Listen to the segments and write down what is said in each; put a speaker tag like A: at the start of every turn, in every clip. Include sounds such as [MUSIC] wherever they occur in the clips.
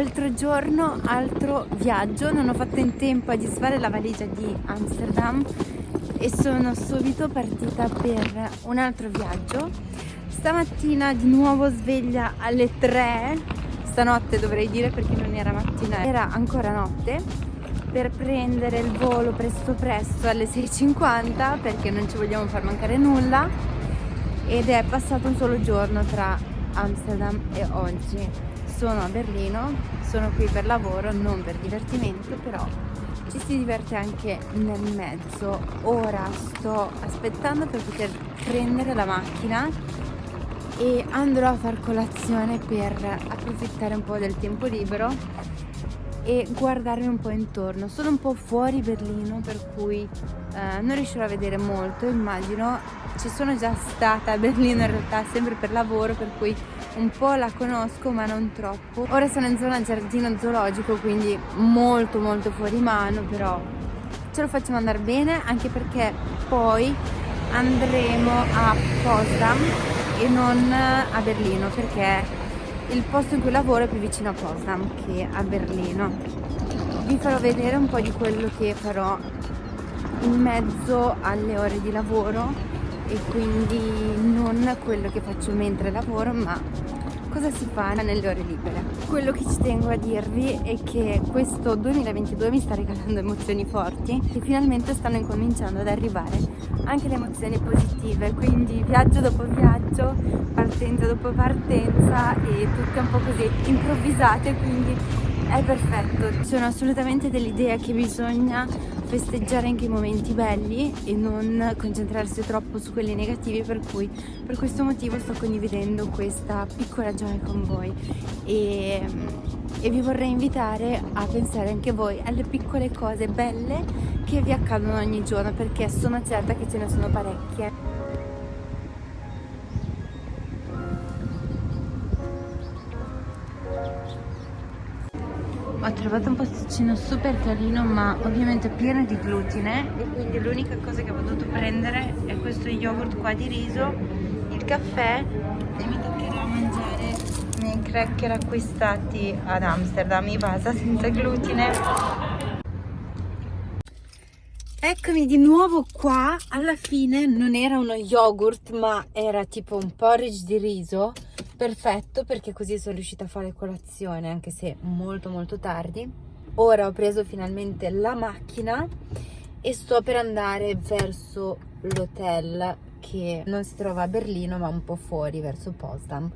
A: altro giorno, altro viaggio, non ho fatto in tempo a disfare la valigia di Amsterdam e sono subito partita per un altro viaggio. Stamattina di nuovo sveglia alle 3, stanotte dovrei dire perché non era mattina, era ancora notte, per prendere il volo presto presto alle 6.50 perché non ci vogliamo far mancare nulla. Ed è passato un solo giorno tra Amsterdam e oggi sono a Berlino, sono qui per lavoro, non per divertimento, però ci si diverte anche nel mezzo. Ora sto aspettando per poter prendere la macchina e andrò a far colazione per approfittare un po' del tempo libero e guardarmi un po' intorno. Sono un po' fuori Berlino per cui eh, non riuscirò a vedere molto, immagino. Ci sono già stata a Berlino in realtà sempre per lavoro per cui un po' la conosco ma non troppo. Ora sono in zona giardino zoologico quindi molto molto fuori mano però ce lo facciamo andare bene anche perché poi andremo a Potsdam e non a Berlino perché il posto in cui lavoro è più vicino a Potsdam che a Berlino. Vi farò vedere un po' di quello che farò in mezzo alle ore di lavoro e quindi non quello che faccio mentre lavoro ma cosa si fa nelle ore libere. Quello che ci tengo a dirvi è che questo 2022 mi sta regalando emozioni forti e finalmente stanno incominciando ad arrivare anche le emozioni positive, quindi viaggio dopo viaggio, partenza dopo partenza e tutte un po' così improvvisate, quindi è perfetto. Sono assolutamente dell'idea che bisogna festeggiare anche i momenti belli e non concentrarsi troppo su quelli negativi per cui per questo motivo sto condividendo questa piccola gioia con voi. E, e vi vorrei invitare a pensare anche voi alle piccole cose belle che vi accadono ogni giorno perché sono certa che ce ne sono parecchie ho trovato un posticino super carino ma ovviamente pieno di glutine. E quindi l'unica cosa che ho potuto prendere è questo yogurt qua di riso il caffè e mi toccherà mangiare i miei cracker acquistati ad Amsterdam i vasa senza glutine. Eccomi di nuovo qua, alla fine non era uno yogurt ma era tipo un porridge di riso perfetto perché così sono riuscita a fare colazione anche se molto molto tardi. Ora ho preso finalmente la macchina e sto per andare verso l'hotel che non si trova a Berlino ma un po' fuori verso Potsdam.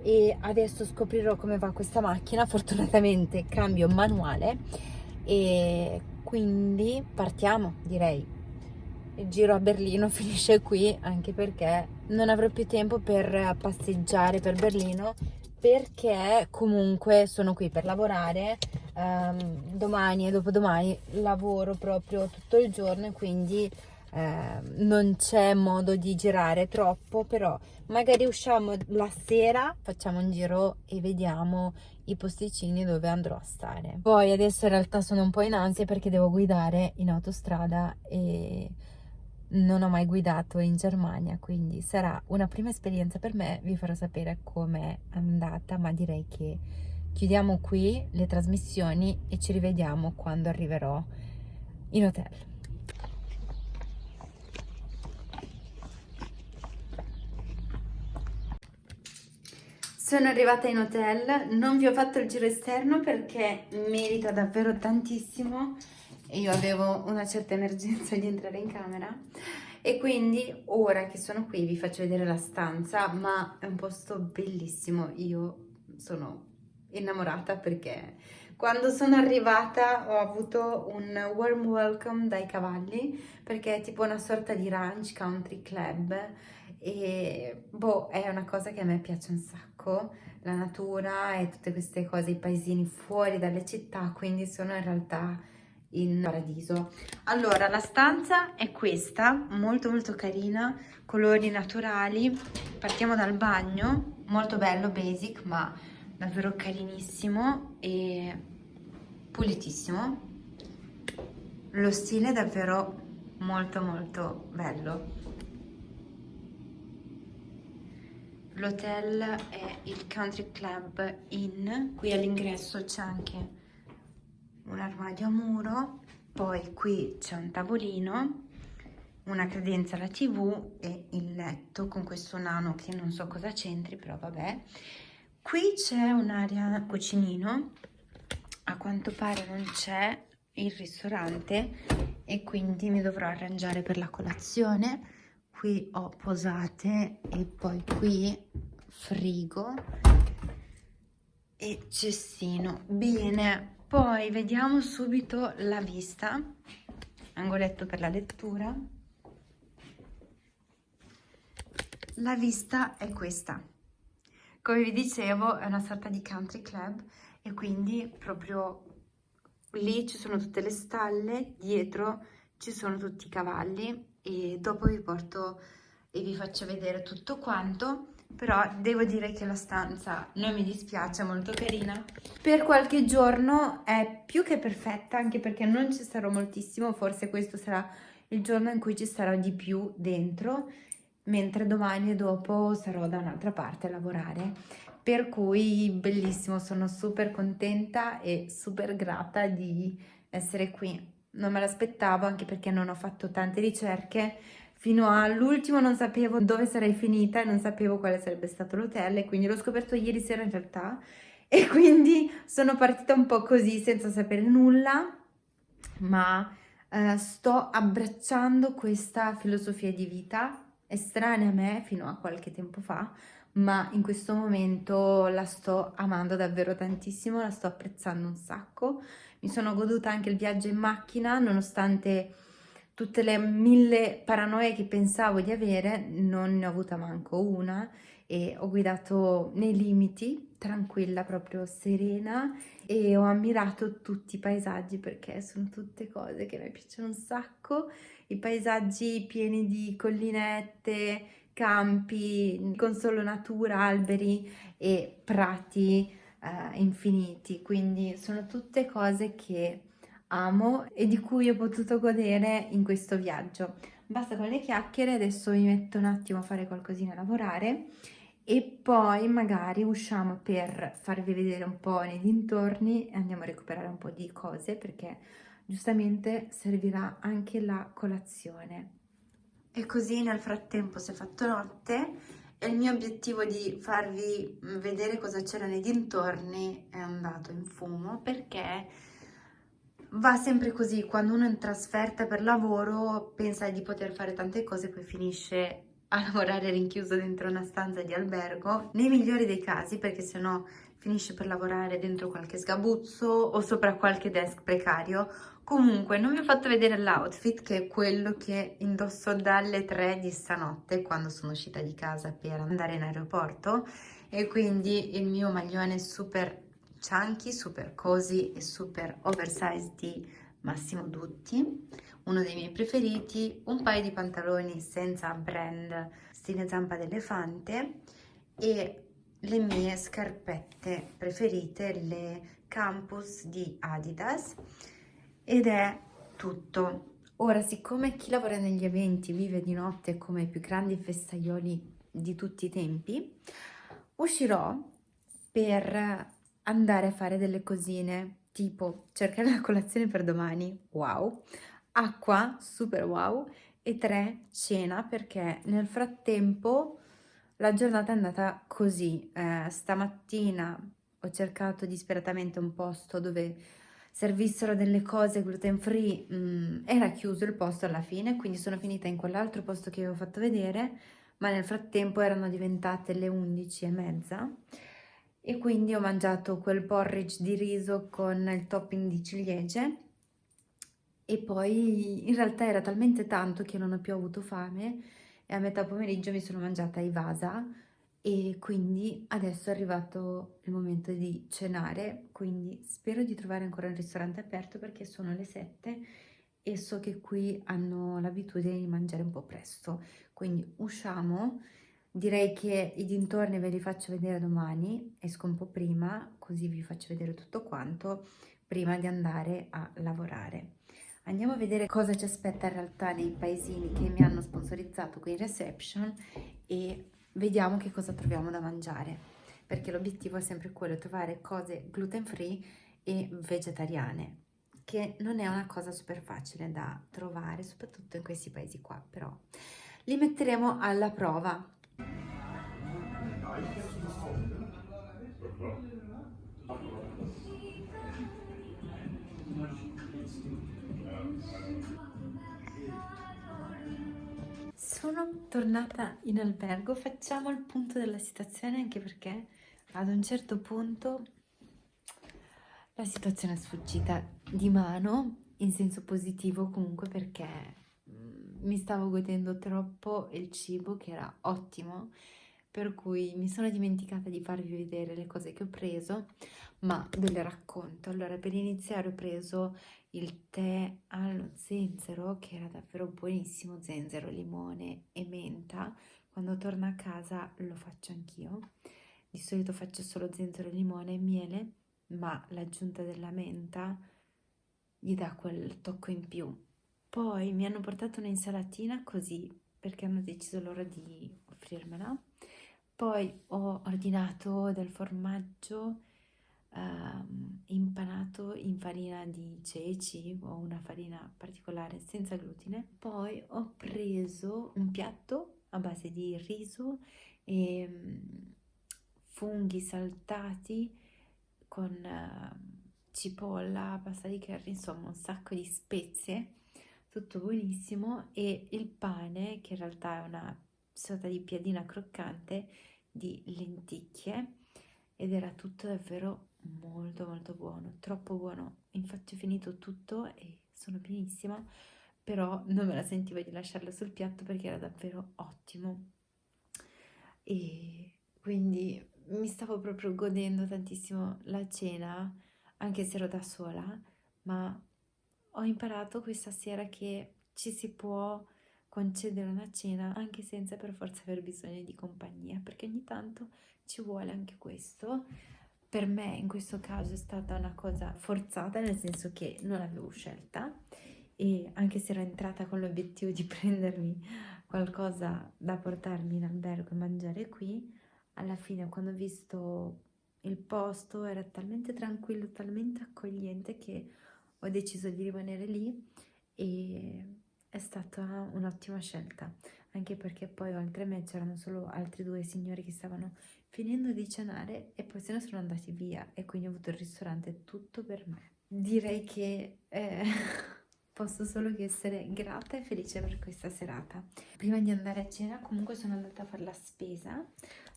A: E adesso scoprirò come va questa macchina. Fortunatamente cambio manuale e quindi partiamo direi il giro a Berlino [LAUGHS] finisce qui anche perché non avrò più tempo per passeggiare per Berlino perché comunque sono qui per lavorare um, domani e dopodomani lavoro proprio tutto il giorno e quindi eh, non c'è modo di girare troppo però magari usciamo la sera facciamo un giro e vediamo i posticini dove andrò a stare. Poi adesso in realtà sono un po' in ansia perché devo guidare in autostrada e non ho mai guidato in Germania, quindi sarà una prima esperienza per me, vi farò sapere com'è andata, ma direi che chiudiamo qui le trasmissioni e ci rivediamo quando arriverò in hotel. Sono arrivata in hotel, non vi ho fatto il giro esterno perché merita davvero tantissimo e io avevo una certa emergenza di entrare in camera. E quindi ora che sono qui vi faccio vedere la stanza ma è un posto bellissimo. Io sono innamorata perché quando sono arrivata ho avuto un warm welcome dai cavalli perché è tipo una sorta di ranch country club. E boh è una cosa che a me piace un sacco. La natura e tutte queste cose i paesini fuori dalle città quindi sono in realtà in paradiso. Allora la stanza è questa molto molto carina colori naturali. Partiamo dal bagno molto bello basic ma davvero carinissimo e pulitissimo. Lo stile è davvero molto molto bello. L'hotel è il Country Club Inn, qui all'ingresso c'è anche un armadio a muro, poi qui c'è un tavolino, una credenza alla tv e il letto con questo nano che non so cosa c'entri, però vabbè. Qui c'è un'area cucinino, a quanto pare non c'è il ristorante e quindi mi dovrò arrangiare per la colazione qui ho posate e poi qui frigo e cestino bene poi vediamo subito la vista. Angoletto per la lettura. La vista è questa. Come vi dicevo è una sorta di country club e quindi proprio lì ci sono tutte le stalle dietro ci sono tutti i cavalli e dopo vi porto e vi faccio vedere tutto quanto però devo dire che la stanza non mi dispiace, è molto carina. Per qualche giorno è più che perfetta, anche perché non ci sarò moltissimo, forse questo sarà il giorno in cui ci sarò di più dentro, mentre domani e dopo sarò da un'altra parte a lavorare. Per cui bellissimo, sono super contenta e super grata di essere qui non me l'aspettavo anche perché non ho fatto tante ricerche fino all'ultimo non sapevo dove sarei finita e non sapevo quale sarebbe stato l'hotel e quindi l'ho scoperto ieri sera in realtà e [LAUGHS] quindi sono partita un po' così senza sapere nulla ma eh, sto abbracciando questa filosofia di vita estranea a me fino a qualche tempo fa ma in questo momento la sto amando davvero tantissimo, la sto apprezzando un sacco. Mi sono goduta anche il viaggio in macchina, nonostante tutte le mille paranoie che pensavo di avere, non ne ho avuta manco una e ho guidato nei limiti, tranquilla, proprio serena e ho ammirato tutti i paesaggi perché sono tutte cose che mi piacciono un sacco, i paesaggi pieni di collinette, campi con solo natura, alberi e prati eh, infiniti, quindi sono tutte cose che amo e di cui ho potuto godere in questo viaggio. Basta con le chiacchiere, adesso mi metto un attimo a fare qualcosina a lavorare e poi magari usciamo per farvi vedere un po' nei dintorni e andiamo a recuperare un po' di cose perché giustamente servirà anche la colazione. E così nel frattempo si è fatto notte e il mio obiettivo di farvi vedere cosa c'era nei dintorni è andato in fumo perché va sempre così, quando uno è in trasferta per lavoro pensa di poter fare tante cose poi finisce a lavorare rinchiuso dentro una stanza di albergo, nei migliori dei casi perché sennò finisce per lavorare dentro qualche sgabuzzo o sopra qualche desk precario. Comunque, non vi ho fatto vedere l'outfit, che è quello che indosso dalle 3 di stanotte, quando sono uscita di casa per andare in aeroporto, e quindi il mio maglione super chunky, super cozy e super oversized di Massimo Dutti, uno dei miei preferiti, un paio di pantaloni senza brand stile zampa d'elefante e le mie scarpette preferite, le Campus di Adidas, ed è tutto. Ora, siccome chi lavora negli eventi vive di notte come i più grandi festaioli di tutti i tempi, uscirò per andare a fare delle cosine, tipo cercare la colazione per domani, wow, acqua, super wow, e tre, cena, perché nel frattempo la giornata è andata così. Eh, stamattina ho cercato disperatamente un posto dove servissero delle cose gluten free, mm, era chiuso il posto alla fine, quindi sono finita in quell'altro posto che avevo fatto vedere, ma nel frattempo erano diventate le 11 e mezza e quindi ho mangiato quel porridge di riso con il topping di ciliegie. E poi in realtà era talmente tanto che non ho più avuto fame e a metà pomeriggio mi sono mangiata i vasa. E quindi adesso è arrivato il momento di cenare, quindi spero di trovare ancora un ristorante aperto perché sono le 7 e so che qui hanno l'abitudine di mangiare un po' presto, quindi usciamo, direi che i dintorni ve li faccio vedere domani, esco un po' prima così vi faccio vedere tutto quanto prima di andare a lavorare. Andiamo a vedere cosa ci aspetta in realtà nei paesini che mi hanno sponsorizzato qui in reception e vediamo che cosa troviamo da mangiare, perché l'obiettivo è sempre quello, trovare cose gluten free e vegetariane, che non è una cosa super facile da trovare, soprattutto in questi paesi qua, però li metteremo alla prova. Sono tornata in albergo, facciamo il punto della situazione anche perché ad un certo punto la situazione è sfuggita di mano in senso positivo comunque perché mi stavo godendo troppo il cibo che era ottimo per cui mi sono dimenticata di farvi vedere le cose che ho preso ma ve le racconto. Allora per iniziare ho preso il tè allo zenzero che era davvero buonissimo zenzero limone e menta. Quando torno a casa lo faccio anch'io. Di solito faccio solo zenzero limone e miele ma l'aggiunta della menta gli dà quel tocco in più. Poi mi hanno portato un'insalatina così perché hanno deciso loro di offrirmela. Poi ho ordinato del formaggio um, impanato in farina di ceci o una farina particolare senza glutine. Poi ho preso un piatto a base di riso e um, funghi saltati con uh, cipolla, pasta di curry, insomma un sacco di spezie, tutto buonissimo e il pane che in realtà è una sorta di piadina croccante di lenticchie ed era tutto davvero molto molto buono, troppo buono, infatti ho finito tutto e sono pienissima però non me la sentivo di lasciarlo sul piatto perché era davvero ottimo. E quindi mi stavo proprio godendo tantissimo la cena, anche se ero da sola, ma ho imparato questa sera che ci si può concedere una cena anche senza per forza aver bisogno di compagnia, perché ogni tanto ci vuole anche questo. Per me in questo caso è stata una cosa forzata, nel senso che non l'avevo scelta e anche se ero entrata con l'obiettivo di [LAUGHS] prendermi qualcosa da portarmi in albergo e mangiare qui, alla fine quando ho visto il posto era talmente tranquillo, talmente accogliente che ho deciso di rimanere lì e è stata un'ottima scelta, anche perché poi oltre a me c'erano solo altri due signori che stavano finendo di cenare e poi se ne sono andati via e quindi ho avuto il ristorante tutto per me. Direi che eh, [LAUGHS] posso solo che essere grata e felice per questa serata. Prima di andare a cena comunque sono andata a fare la spesa,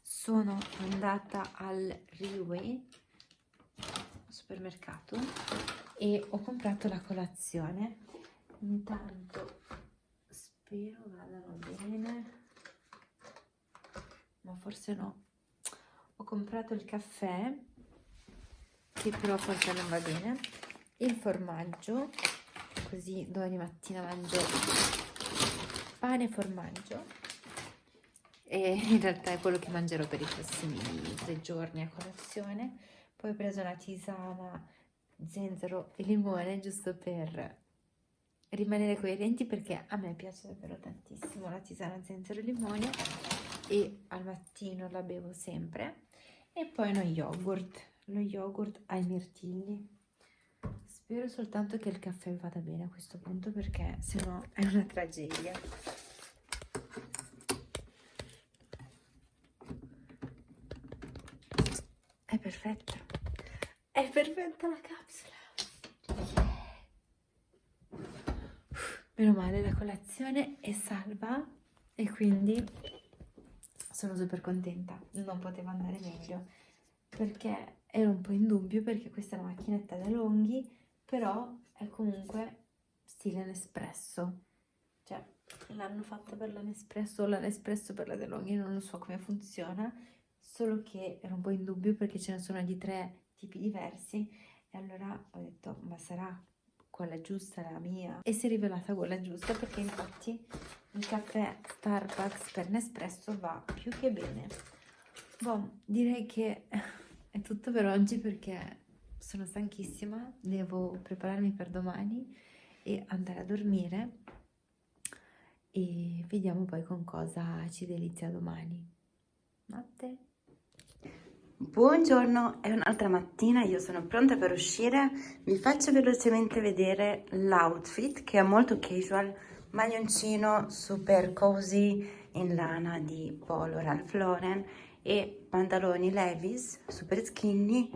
A: sono andata al Riway supermercato e ho comprato la colazione. Intanto spero vadano bene. Ma forse no. Ho comprato il caffè che però forse non va bene. Il formaggio così domani mattina mangio pane e formaggio. E in realtà è quello che mangerò per i prossimi tre giorni a colazione. Poi ho preso una tisana zenzero e limone giusto per rimanere coerenti perché a me piace davvero tantissimo la tisana zenzero e limone e al mattino la bevo sempre. E poi uno yogurt lo yogurt ai mirtilli. Spero soltanto che il caffè vada bene a questo punto perché sennò è una tragedia. È perfetta. È perfetta la capsula. Meno male, la colazione è salva e quindi sono super contenta. Non poteva andare meglio perché ero un po' in dubbio perché questa è una macchinetta da longhi, però è comunque stile Nespresso. Cioè, l'hanno fatta per la Nespresso o la Nespresso per la DeLonghi, non lo so come funziona solo che ero un po' in dubbio perché ce ne sono di tre tipi diversi. E allora ho detto ma sarà quella giusta la mia? E si è rivelata quella giusta perché infatti il caffè Starbucks per Nespresso va più che bene. Boh, direi che [LAUGHS] è tutto per oggi perché sono stanchissima. Devo prepararmi per domani e andare a dormire. E vediamo poi con cosa ci delizia domani. Notte. Buongiorno, è un'altra mattina, io sono pronta per uscire. Vi faccio velocemente vedere l'outfit che è molto casual, maglioncino super cozy in lana di Polo Ralph Lauren e pantaloni Levi's super skinny,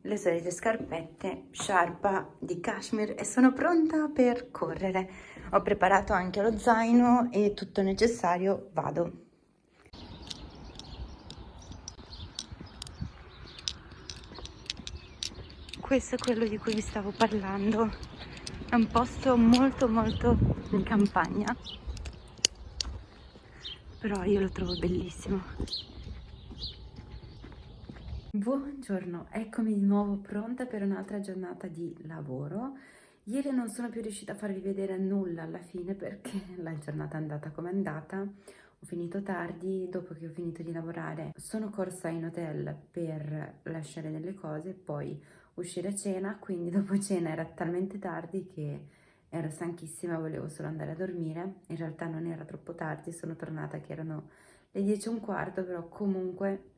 A: le solite scarpette sciarpa di cashmere e sono pronta per correre. Ho preparato anche lo zaino e tutto necessario, vado. Questo è quello di cui vi stavo parlando. È un posto molto molto in campagna. Però io lo trovo bellissimo. Buongiorno eccomi di nuovo pronta per un'altra giornata di lavoro. Ieri non sono più riuscita a farvi vedere nulla alla fine perché [LAUGHS] la giornata è andata come è andata. Ho finito tardi, dopo che ho finito di lavorare sono corsa in hotel per lasciare delle cose, poi uscire a cena, quindi dopo cena era talmente tardi che ero stanchissima, volevo solo andare a dormire, in realtà non era troppo tardi, sono tornata che erano le 10 e un quarto, però comunque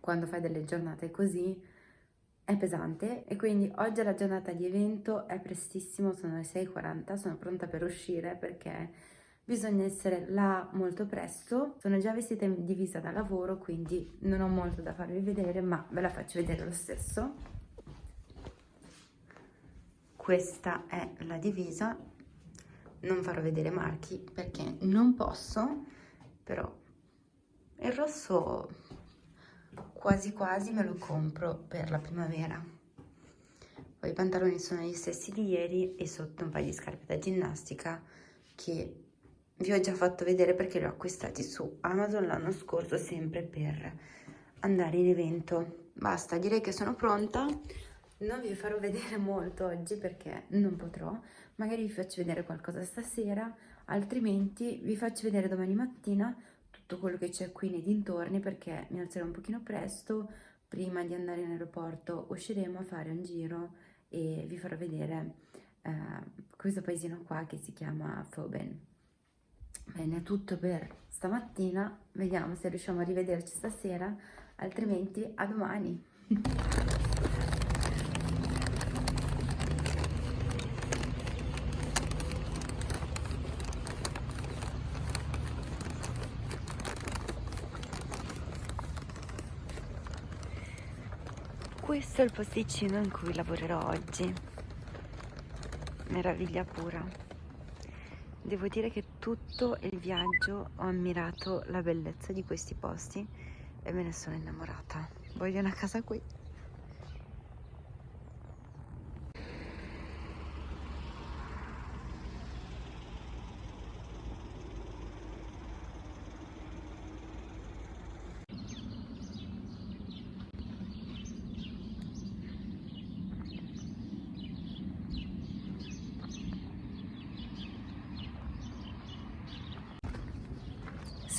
A: quando fai delle giornate così è pesante. E quindi oggi è la giornata di evento, è prestissimo, sono le 6.40, sono pronta per uscire perché bisogna essere là molto presto, sono già vestita in divisa da lavoro quindi non ho molto da farvi vedere ma ve la faccio vedere lo stesso questa è la divisa. Non farò vedere marchi perché non posso però il rosso quasi quasi me lo compro per la primavera. Poi i pantaloni sono gli stessi di ieri e sotto un paio di scarpe da ginnastica che vi ho già fatto vedere perché li ho acquistati su Amazon l'anno scorso sempre per andare in evento. Basta direi che sono pronta non vi farò vedere [LAUGHS] molto oggi perché non potrò, magari vi faccio vedere qualcosa stasera, altrimenti vi faccio vedere domani mattina tutto quello che c'è qui nei dintorni perché mi alzerò un pochino presto, prima di andare in aeroporto usciremo a fare un giro e vi farò vedere eh, questo paesino qua che si chiama Foben. Bene, è tutto per stamattina, vediamo se riusciamo a rivederci stasera, altrimenti a domani. [LAUGHS] questo è il posticino in cui lavorerò oggi. Meraviglia pura. Devo dire che tutto il viaggio ho ammirato la bellezza di questi posti e me ne sono innamorata. Voglio una casa qui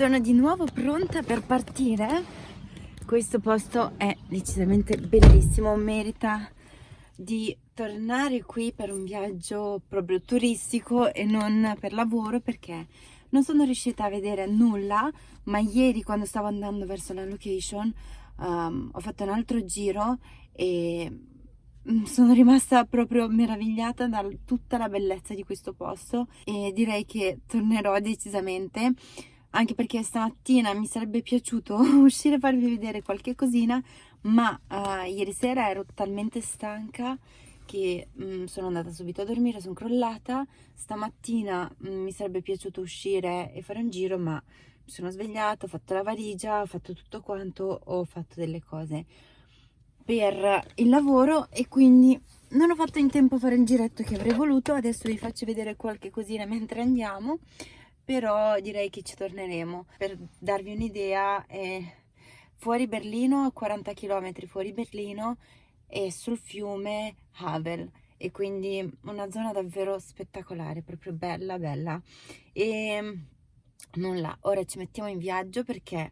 A: Sono di nuovo pronta per partire. Questo posto è decisamente bellissimo, merita di tornare qui per un viaggio proprio turistico e non per lavoro perché non sono riuscita a vedere nulla, ma ieri quando stavo andando verso la location um, ho fatto un altro giro e mm, sono rimasta proprio meravigliata da tutta la bellezza di questo posto e direi che tornerò decisamente anche perché stamattina mi sarebbe piaciuto [LAUGHS] uscire a farvi vedere qualche cosina ma uh, ieri sera ero talmente stanca che um, sono andata subito a dormire, sono crollata. Stamattina um, mi sarebbe piaciuto uscire e fare un giro ma mi sono svegliata, ho fatto la valigia, ho fatto tutto quanto, ho fatto delle cose per il lavoro e quindi non ho fatto in tempo a fare il giretto che avrei voluto. Adesso vi faccio vedere qualche cosina mentre andiamo però direi che ci torneremo. Per darvi un'idea, è fuori Berlino, a 40 km fuori Berlino, e sul fiume Havel e quindi una zona davvero spettacolare, proprio bella bella. E nulla, ora ci mettiamo in viaggio perché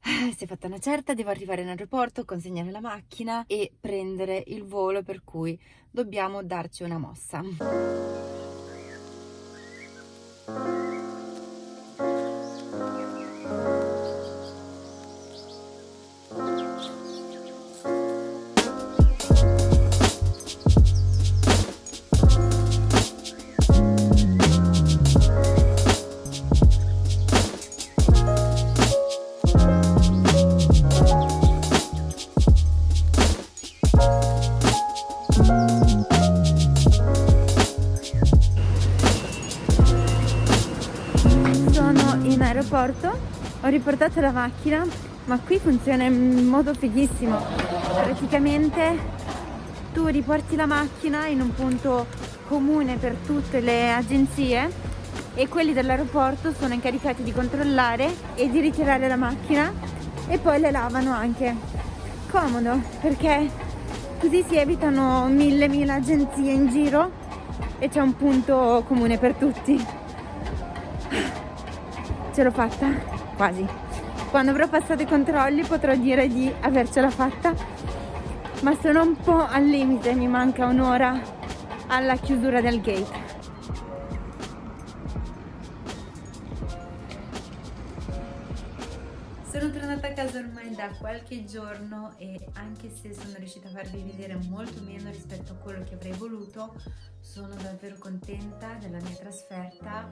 A: eh, si è fatta una certa, devo arrivare in aeroporto, consegnare la macchina e prendere il volo per cui dobbiamo darci una mossa. Ho riportato la macchina ma qui funziona in modo fighissimo. Praticamente tu riporti la macchina in un punto comune per tutte le agenzie e quelli dell'aeroporto sono incaricati di controllare e di ritirare la macchina e poi le lavano anche. Comodo perché così si evitano mille mille agenzie in giro e c'è un punto comune per tutti. Ce l'ho fatta quasi. Quando avrò passato i controlli potrò dire di avercela fatta. Ma sono un po' al limite mi manca un'ora alla chiusura del gate. Sono tornata a casa ormai da qualche giorno e anche se sono riuscita a farvi vedere molto meno rispetto a quello che avrei voluto, sono davvero contenta della mia trasferta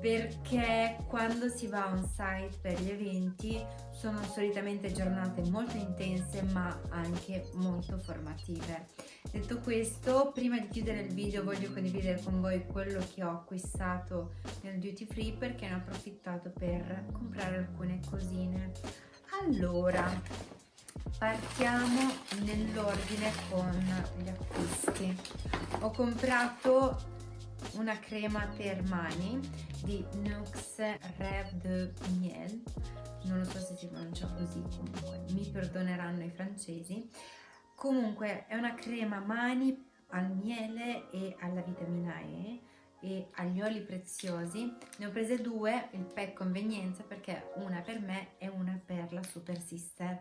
A: perché quando si va on site per gli eventi sono solitamente giornate molto intense ma anche molto formative. Detto questo, prima di chiudere il video voglio condividere con voi quello che ho acquistato nel duty free perché ne ho approfittato per comprare alcune cosine. Allora, partiamo nell'ordine con gli acquisti. Ho comprato una crema per mani di Nux Rêve de Miel. Non lo so se si pronuncia così comunque mi perdoneranno i francesi. Comunque è una crema mani al miele e alla vitamina E e agli oli preziosi. Ne ho prese due il pack convenienza perché una per me e una per la super sister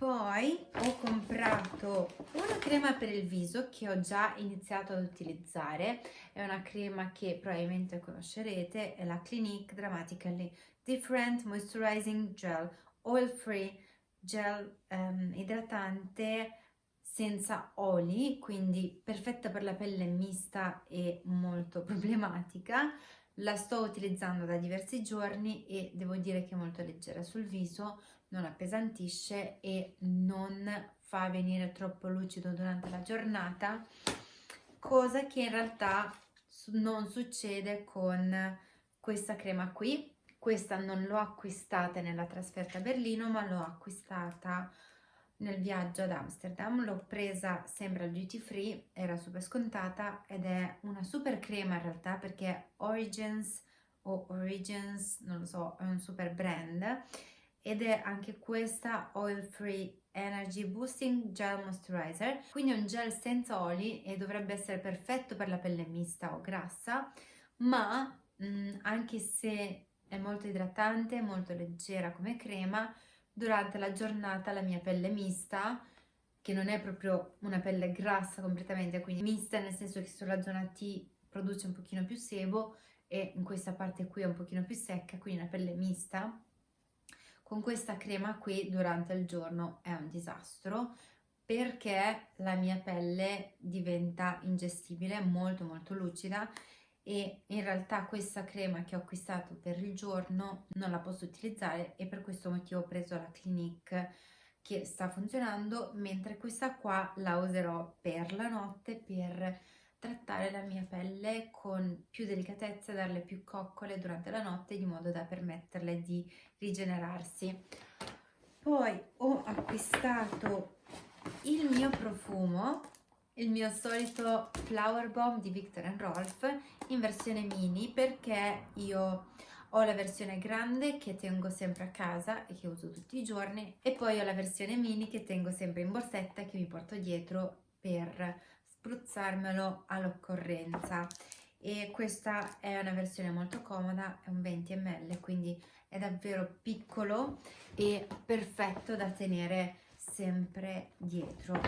A: poi ho comprato una crema per il viso che ho già iniziato ad utilizzare, è una crema che probabilmente conoscerete, è la Clinique Dramatically Different Moisturizing Gel Oil Free Gel um, idratante senza oli, quindi perfetta per la pelle mista e molto [LAUGHS] problematica. La sto utilizzando da diversi giorni e devo dire che è molto leggera sul viso, non appesantisce e non fa venire troppo lucido durante la giornata, cosa che in realtà non succede con questa crema qui. Questa non l'ho acquistata nella trasferta a Berlino, ma l'ho acquistata nel viaggio ad Amsterdam. L'ho presa sempre duty free, era super scontata ed è una super crema in realtà perché Origins o Origins, non lo so, è un super brand ed è anche questa Oil Free Energy Boosting Gel Moisturizer. Quindi è un gel senza oli e dovrebbe essere perfetto per la pelle mista o grassa ma mh, mm, anche se è molto idratante, molto leggera come crema durante la giornata la mia pelle mista che non è proprio una pelle grassa completamente quindi mista nel senso che sulla zona T produce un pochino più sebo e in questa parte qui è un pochino più secca quindi una pelle mista con questa crema qui durante il giorno è un disastro perché la mia pelle diventa ingestibile, molto molto lucida e in realtà questa crema che ho acquistato per il giorno non la posso utilizzare e per questo motivo ho preso la Clinique che sta funzionando mentre questa qua la userò per la notte per trattare la mia pelle con più delicatezza, darle più coccole durante la notte di modo da permetterle di rigenerarsi. Poi ho acquistato il mio profumo, il mio solito Flower Bomb di Victor Rolf in versione mini perché io ho la versione grande che tengo sempre a casa e che uso tutti i giorni e poi ho la versione mini che tengo sempre in borsetta che mi porto dietro per spruzzarmelo all'occorrenza e questa è una versione molto comoda, è un 20 ml quindi è davvero piccolo e perfetto da tenere sempre dietro.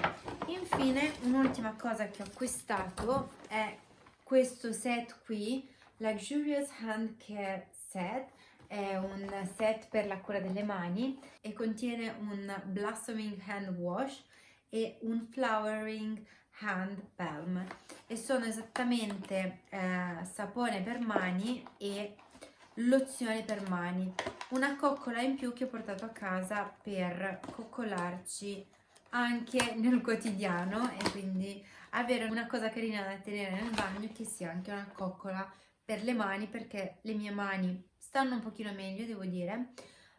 A: Infine un'ultima cosa che ho acquistato è questo set qui, Luxurious Hand Care Set, è un set per la cura delle mani e contiene un Blossoming Hand Wash e un Flowering Hand Balm e sono esattamente eh, sapone per mani e lozione per mani. Una coccola in più che ho portato a casa per coccolarci anche nel quotidiano e quindi avere una cosa carina da tenere nel bagno che sia anche una coccola per le mani perché le mie mani stanno un pochino meglio devo dire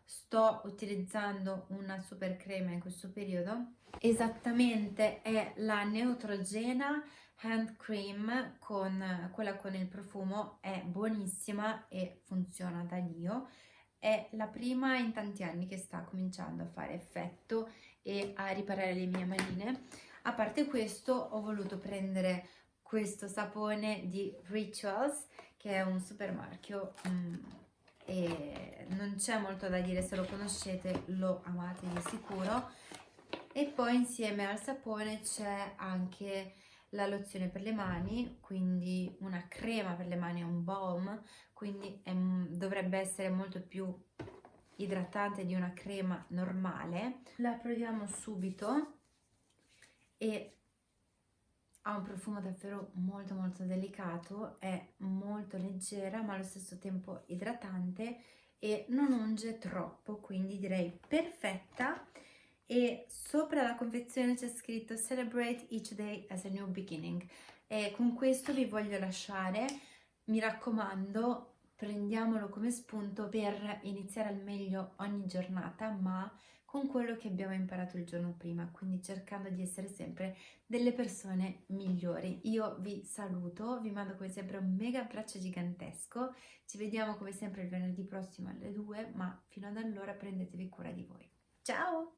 A: sto utilizzando una super crema in questo periodo. Esattamente è la Neutrogena hand cream con quella con il profumo è buonissima e funziona da dio. È la prima in tanti anni che sta cominciando a fare effetto e a riparare le mie manine. A parte questo ho voluto prendere questo sapone di Rituals che è un super marchio mm, e non c'è molto da dire se lo conoscete lo amate di sicuro. E poi insieme al sapone c'è anche la lozione per le mani quindi una crema per le mani è un balm quindi è, dovrebbe essere molto più idratante di una crema normale. La proviamo subito e ha un profumo davvero molto molto delicato, è molto leggera ma allo stesso tempo idratante e non unge troppo, quindi direi perfetta. E sopra la confezione c'è scritto Celebrate each day as a new beginning e con questo vi voglio lasciare, mi raccomando prendiamolo come spunto per iniziare al meglio ogni giornata ma con quello che abbiamo imparato il giorno prima, quindi cercando di essere sempre delle persone migliori. Io vi saluto, vi mando come sempre un mega abbraccio gigantesco, ci vediamo come sempre il venerdì prossimo alle 2, ma fino ad allora prendetevi cura di voi. Ciao!